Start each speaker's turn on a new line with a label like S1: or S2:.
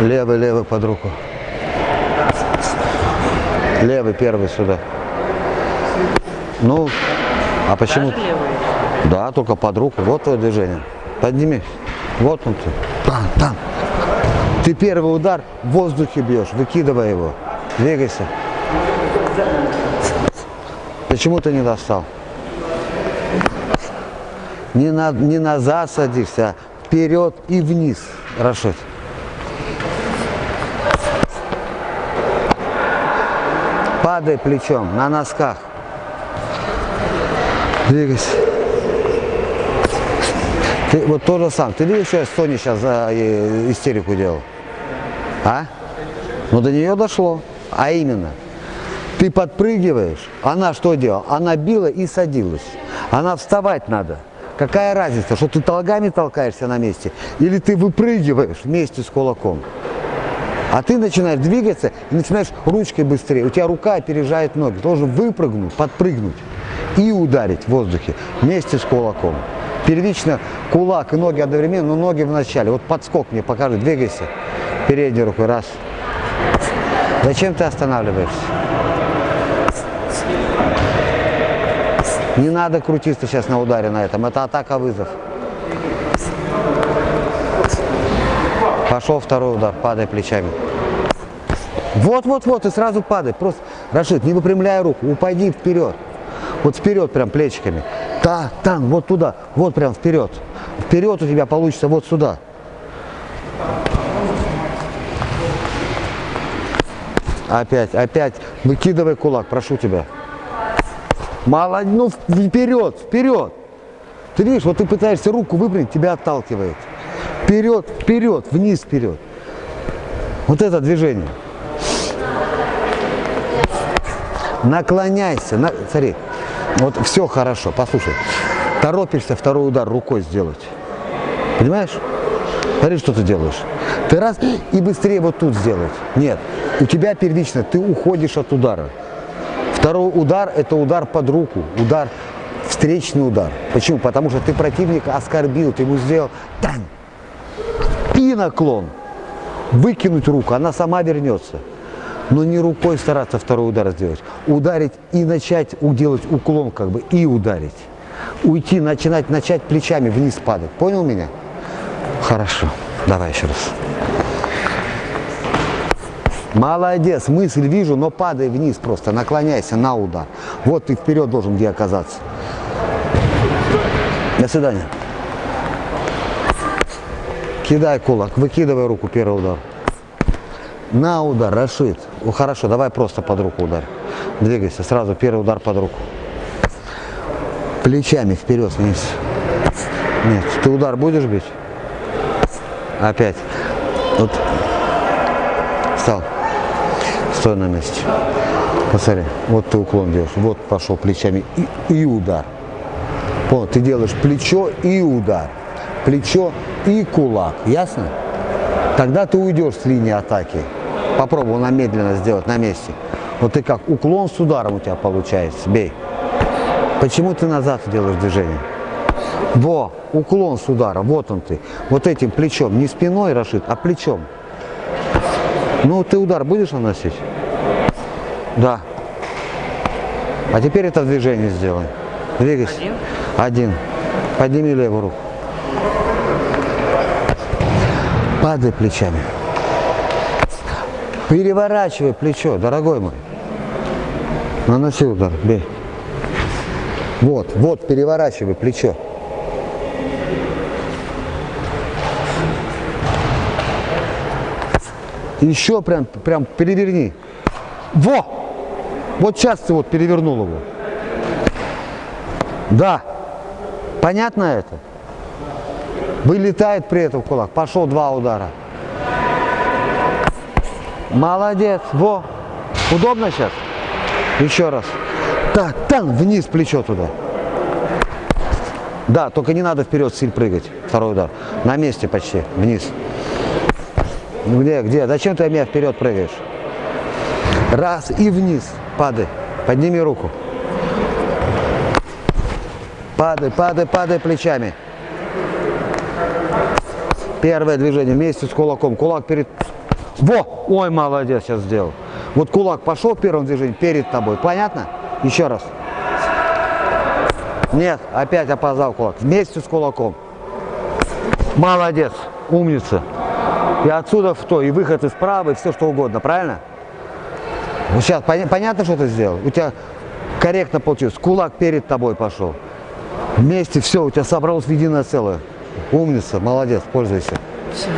S1: Левый, левый под руку. Левый первый сюда. Ну, а почему? Да, только под руку. Вот твое движение. Подними. Вот он ты. Там, там. Ты первый удар в воздухе бьешь. Выкидывай его. Двигайся. Почему ты не достал? Не, на, не назад садишься, а вперед и вниз, Рашид. Падай плечом на носках. Двигайся. Ты вот то же самое. Ты видишь, что я Соне сейчас за э, истерику делал? А? Ну до нее дошло. А именно, ты подпрыгиваешь, она что делала? Она била и садилась. Она вставать надо. Какая разница, что ты ногами толкаешься на месте, или ты выпрыгиваешь вместе с кулаком. А ты начинаешь двигаться и начинаешь ручкой быстрее. У тебя рука опережает ноги. Ты должен выпрыгнуть, подпрыгнуть и ударить в воздухе вместе с кулаком. Первично кулак и ноги одновременно, но ноги в начале. Вот подскок мне покажи, двигайся. Передней рукой, раз. Зачем ты останавливаешься? Не надо крутиться сейчас на ударе на этом. Это атака-вызов. Пошел второй удар, падай плечами. Вот-вот-вот, и сразу падай. Просто, Рашид, не выпрямляй руку, упади вперед. Вот вперед прям плечиками. Да, там, вот туда, вот прям вперед. Вперед у тебя получится вот сюда. Опять, опять. Выкидывай кулак, прошу тебя. Мало, ну вперед, вперед. Ты видишь, вот ты пытаешься руку выпрямить, тебя отталкивает. Вперед, вперед, вниз, вперед. Вот это движение. Наклоняйся. На, смотри, вот все хорошо, послушай. Торопишься второй удар рукой сделать. Понимаешь? Смотри, что ты делаешь. Ты раз и быстрее вот тут сделать. Нет, у тебя первично, ты уходишь от удара. Второй удар – это удар под руку, удар, встречный удар. Почему? Потому что ты противника оскорбил, ты ему сделал тан, и наклон. Выкинуть руку, она сама вернется. Но не рукой стараться второй удар сделать. Ударить и начать делать уклон как бы, и ударить. Уйти, начинать, начать плечами вниз падать. Понял меня? Хорошо. Давай еще раз. Молодец, мысль вижу, но падай вниз просто, наклоняйся на удар. Вот ты вперед должен где оказаться. До свидания. Кидай кулак, выкидывай руку, первый удар. На удар, Рашид. Хорошо, давай просто под руку ударь. Двигайся, сразу первый удар под руку. Плечами вперед, вниз. Нет, ты удар будешь бить? Опять. Вот. Встал. Стой на месте. Посмотри, вот ты уклон делаешь. Вот пошел плечами и, и удар. Понял, ты делаешь плечо и удар. Плечо и кулак. Ясно? Тогда ты уйдешь с линии атаки. Попробуй на медленно сделать на месте. Вот ты как уклон с ударом у тебя получается. Бей. Почему ты назад делаешь движение? Во, уклон с ударом, вот он ты. Вот этим плечом, не спиной, Рашид, а плечом. Ну, ты удар будешь наносить? Да. А теперь это движение сделай. Двигайся.
S2: Один?
S1: Один. Подними левую руку. Падай плечами. Переворачивай плечо, дорогой мой. Наноси удар, бей. Вот, вот, переворачивай плечо. Еще прям, прям переверни. Во! Вот сейчас ты вот перевернул его. Да. Понятно это? Вылетает при этом кулак. Пошел два удара. Молодец. Во. Удобно сейчас? Еще раз. Так, там, вниз плечо туда. Да, только не надо вперед сильно прыгать. Второй удар. На месте почти. Вниз. Где, где? Зачем ты меня вперед прыгаешь? Раз и вниз. Падай. Подними руку. Падай, падай, падай плечами. Первое движение вместе с кулаком. Кулак перед Во! Ой, молодец, сейчас сделал. Вот кулак пошел в первом движении перед тобой. Понятно? Еще раз. Нет, опять опоздал кулак. Вместе с кулаком. Молодец, умница. И отсюда в то, и выход из права, и все что угодно, правильно? Вот сейчас поня- понятно, что ты сделал? У тебя корректно получилось. Кулак перед тобой пошел. Вместе все, у тебя собралось в единое целое. Умница, молодец, пользуйся.
S2: Спасибо.